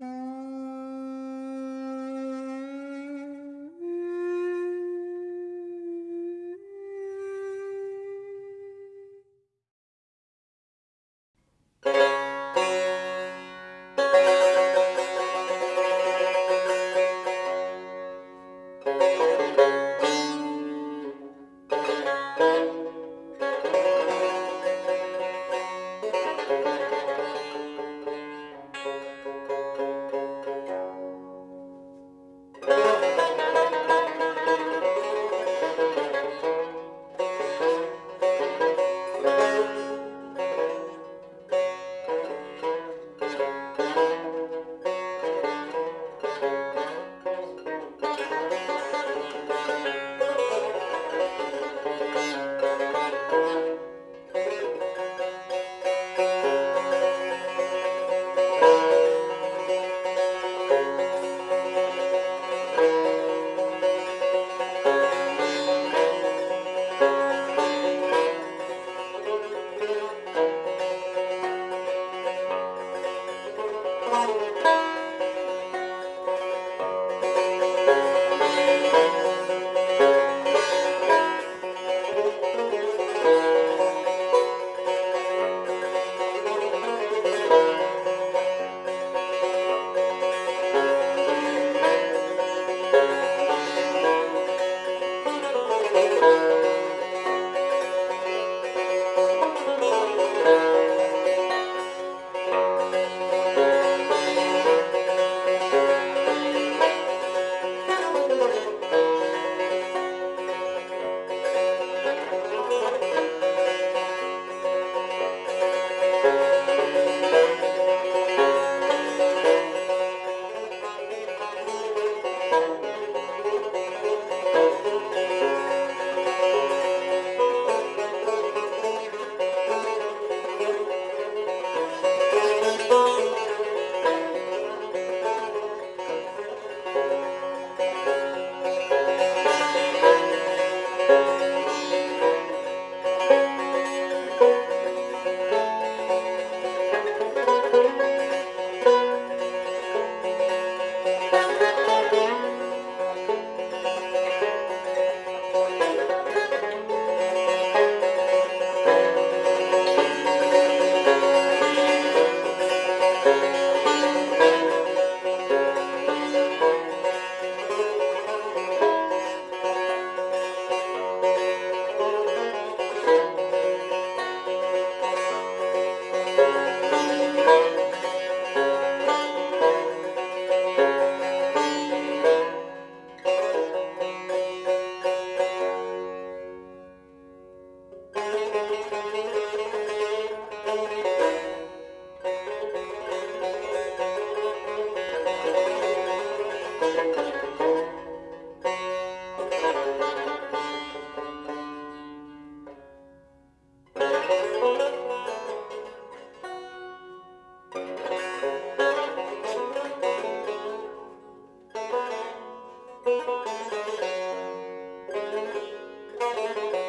Mm-hmm. thank you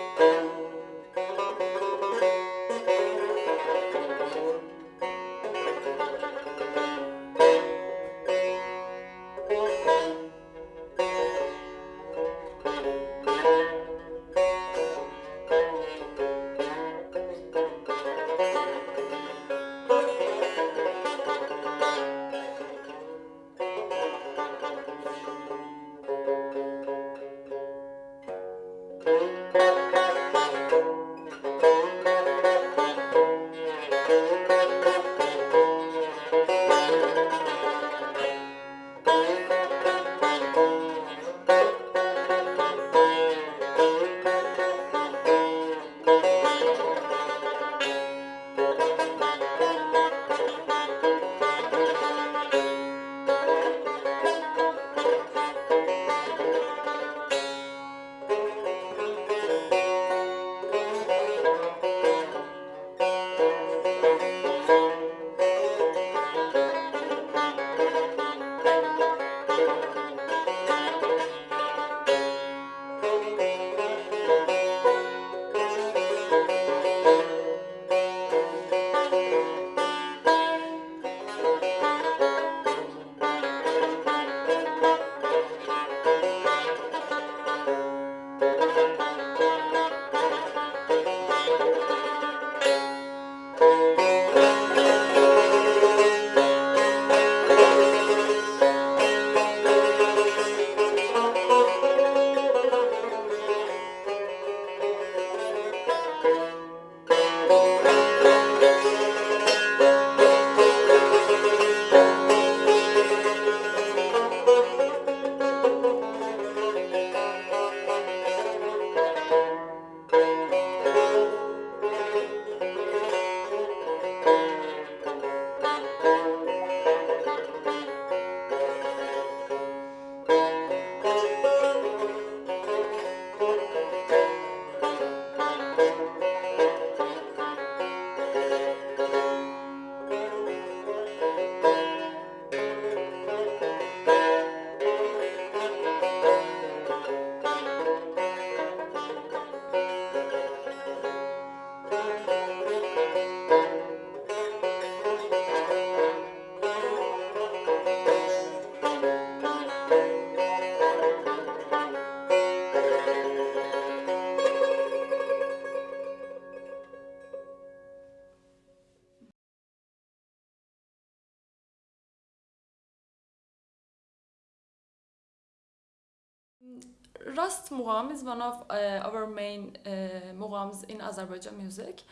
Rast Mugham is one of uh, our main uh, in Azerbaijan music.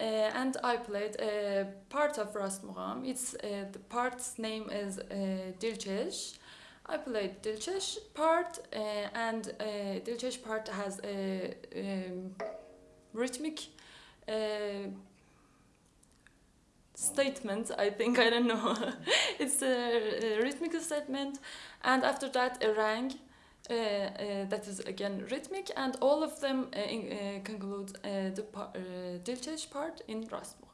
Uh, and I played a part of Rast Mugham. It's uh, the part's name is uh, Dilchesh. I played Dilchesh part, uh, and uh, Dilchesh part has a um, rhythmic uh, statement. I think I don't know. it's a, a rhythmic statement, and after that a rang. Uh, uh, that is again rhythmic, and all of them uh, in, conclude the par- Dilchesh part in Rast Mugham.